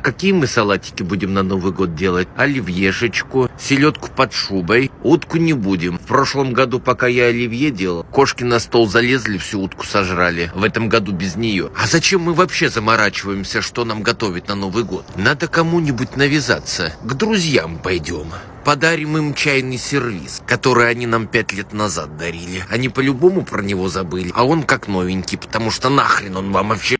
А какие мы салатики будем на Новый год делать? Оливьешечку, селедку под шубой. Утку не будем. В прошлом году, пока я оливье делал, кошки на стол залезли, всю утку сожрали. В этом году без нее. А зачем мы вообще заморачиваемся, что нам готовить на Новый год? Надо кому-нибудь навязаться. К друзьям пойдем. Подарим им чайный сервис, который они нам пять лет назад дарили. Они по-любому про него забыли, а он как новенький, потому что нахрен он вам вообще